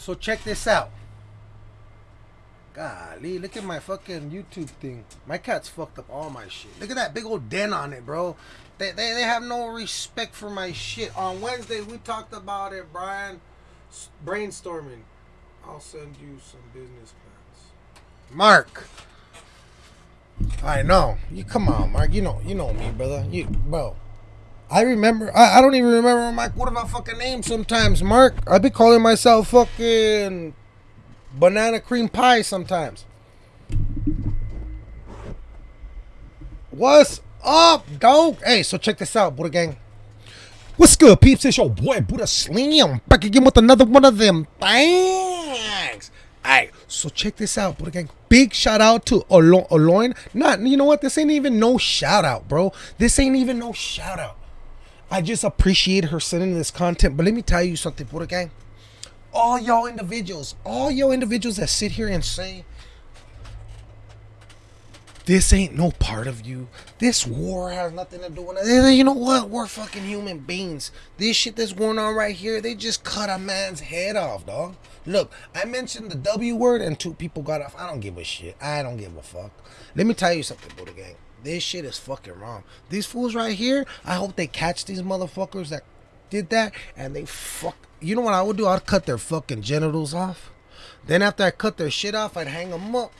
So check this out. Golly, look at my fucking YouTube thing. My cat's fucked up all my shit. Look at that big old dent on it, bro. They, they, they have no respect for my shit. On Wednesday, we talked about it, Brian. Brainstorming. I'll send you some business plans. Mark. I know. You come on, Mark. You know, you know me, brother. You, bro. I remember. I, I don't even remember my what my fucking name sometimes, Mark. I be calling myself fucking banana cream pie sometimes. What's up, dog? Hey, so check this out, Buddha Gang. What's good, peeps? It's your boy Buddha Slim back again with another one of them things. Alright, so check this out, Buddha Gang. Big shout out to Olo- Oloin. Not, you know what? This ain't even no shout out, bro. This ain't even no shout out. I just appreciate her sending this content. But let me tell you something, Buddha Gang all y'all individuals, all y'all individuals that sit here and say, this ain't no part of you. This war has nothing to do with it. You know what? We're fucking human beings. This shit that's going on right here, they just cut a man's head off, dog. Look, I mentioned the W word and two people got off. I don't give a shit. I don't give a fuck. Let me tell you something, Buddha Gang. This shit is fucking wrong. These fools right here, I hope they catch these motherfuckers that did that and they fuck. You know what I would do? I'd cut their fucking genitals off. Then after I cut their shit off, I'd hang them up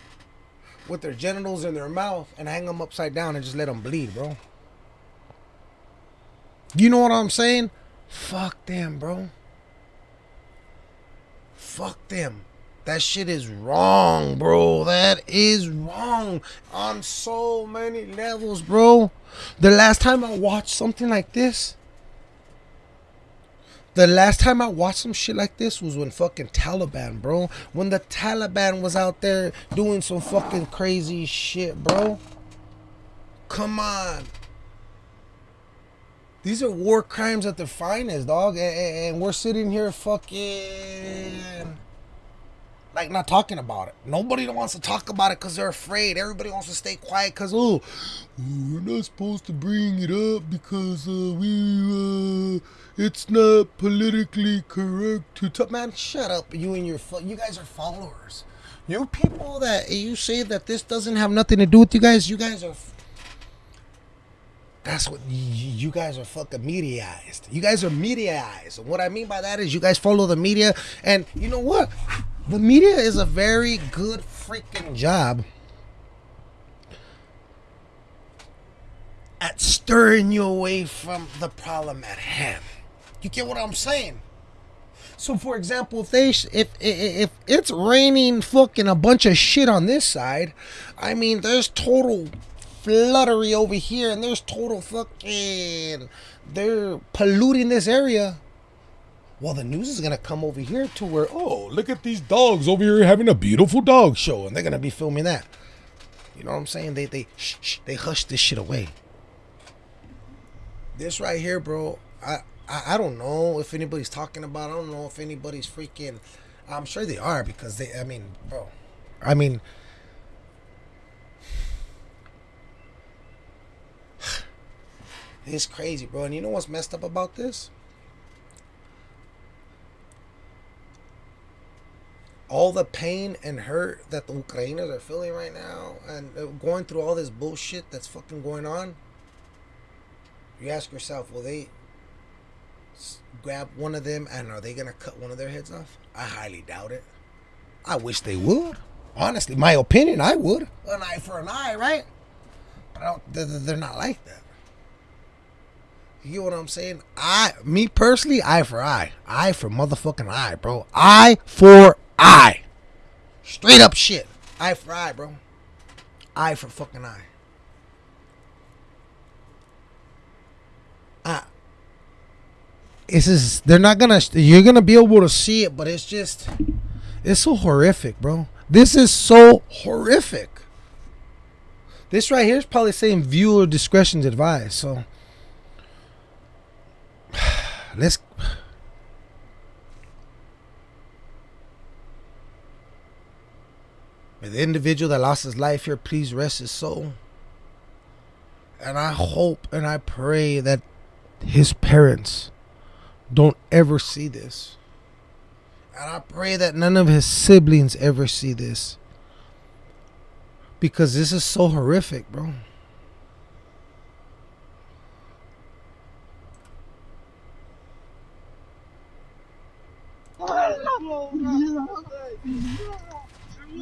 with their genitals in their mouth and hang them upside down and just let them bleed, bro. You know what I'm saying? Fuck them, bro. Fuck them. That shit is wrong, bro. That is wrong on so many levels, bro. The last time I watched something like this, the last time I watched some shit like this was when fucking Taliban, bro. When the Taliban was out there doing some fucking crazy shit, bro. Come on. These are war crimes at their finest, dog. And, we're sitting here fucking like not talking about it. Nobody wants to talk about it because they're afraid. Everybody wants to stay quiet because oh, we're not supposed to bring it up because uh, we uh, it's not politically correct to talk. Man, shut up. You and your you guys are followers. You people that you say that this doesn't have nothing to do with you guys. You guys are. That's what you, you guys are fucking mediaized. You guys are mediaized. And what I mean by that is you guys follow the media. And you know what? The media is a very good freaking job at stirring you away from the problem at hand. You get what I'm saying? So, for example, if they if if it's raining fucking a bunch of shit on this side, I mean, there's total fluttery over here, and there's total fucking they're polluting this area. Well, the news is gonna come over here to where oh look at these dogs over here having a beautiful dog show, and they're gonna be filming that. You know what I'm saying? They they shh, shh, they hush this shit away. This right here, bro. I I, I don't know if anybody's talking about. I don't know if anybody's freaking. I'm sure they are because they. I mean, bro. I mean. It's crazy, bro. And you know what's messed up about this? All the pain and hurt that the Ukrainians are feeling right now and uh, going through all this bullshit that's fucking going on. You ask yourself, will they grab one of them and are they gonna cut one of their heads off? I highly doubt it. I wish they would. Honestly, my opinion, I would. An eye for an eye, right? But I don't, they're, not like that. You get what I'm saying? I, me personally, eye for eye, eye for motherfucking eye, bro. Eye for eye. Straight up shit. Eye for eye, bro. Eye for fucking eye. Uh, this is they're not gonna you're gonna be able to see it but it's just it's so horrific bro this is so horrific this right here is probably saying viewer discretion's advised so let's the individual that lost his life here please rest his soul and i hope and i pray that his parents don't ever see this. And I pray that none of his siblings ever see this. Because this is so horrific, bro.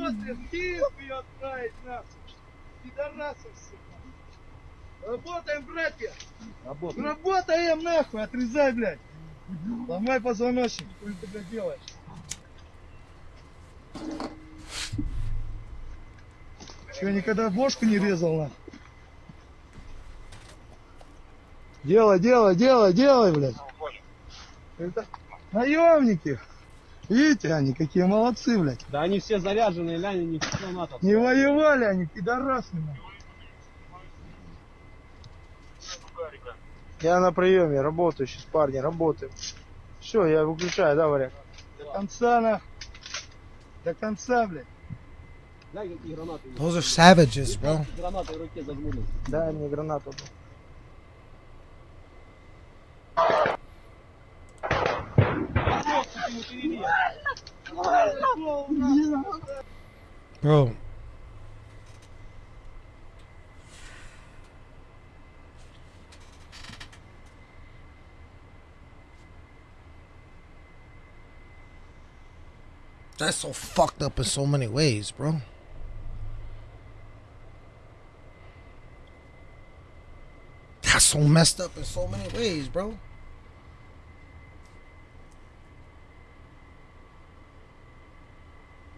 Ты в Киев ее отправить нахуй? Пидорасов, сука. Работаем, братья. Работаем. Работаем нахуй, отрезай, блядь. Ломай позвоночник, что ты, блядь, делаешь? Че, никогда бошку не резал, нахуй? Делай, делай, делай, делай, блядь. Это наемники. Видите, они какие молодцы, блядь. Да они все заряженные, Ляня, не все НАТО. Не воевали они, пидорасы. нахуй. Я на приеме, работаю сейчас, парни, работаю. Все, я выключаю, да, варяг? До конца, нахуй. До конца, блядь. Those are savages, bro. Гранаты в руке зажмурил. Дай мне гранату. Bro. That's so fucked up in so many ways, bro. That's so messed up in so many ways, bro.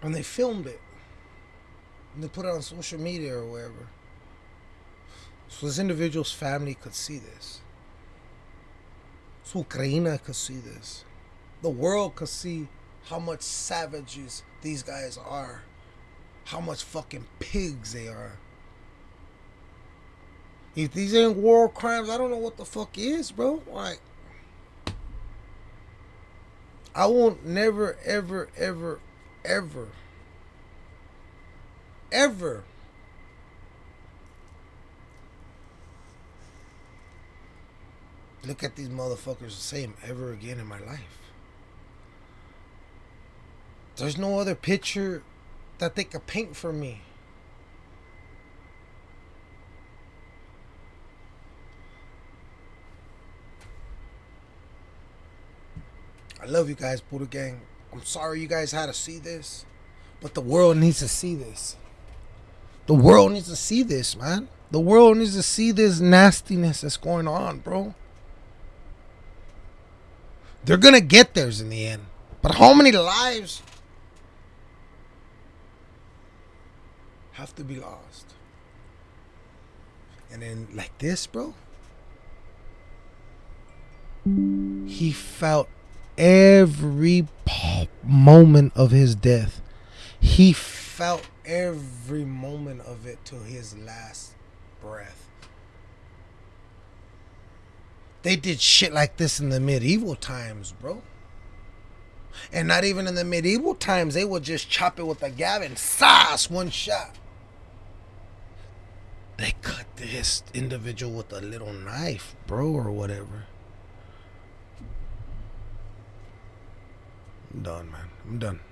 And they filmed it. And they put it on social media or wherever. So this individual's family could see this. So Ukraine could see this. The world could see how much savages these guys are. How much fucking pigs they are. If these ain't war crimes, I don't know what the fuck is, bro. Like, I won't never, ever, ever, ever, ever look at these motherfuckers the same ever again in my life. There's no other picture that they could paint for me. I love you guys, Buddha Gang. I'm sorry you guys had to see this, but the world needs to see this. The world needs to see this, man. The world needs to see this nastiness that's going on, bro. They're gonna get theirs in the end. But how many lives have to be lost? And then like this, bro. He felt every moment of his death. He felt every moment of it to his last breath. They did shit like this in the medieval times, bro. And not even in the medieval times, they would just chop it with a gavin, sauce, one shot. They cut this individual with a little knife, bro, or whatever. I'm done, man. I'm done.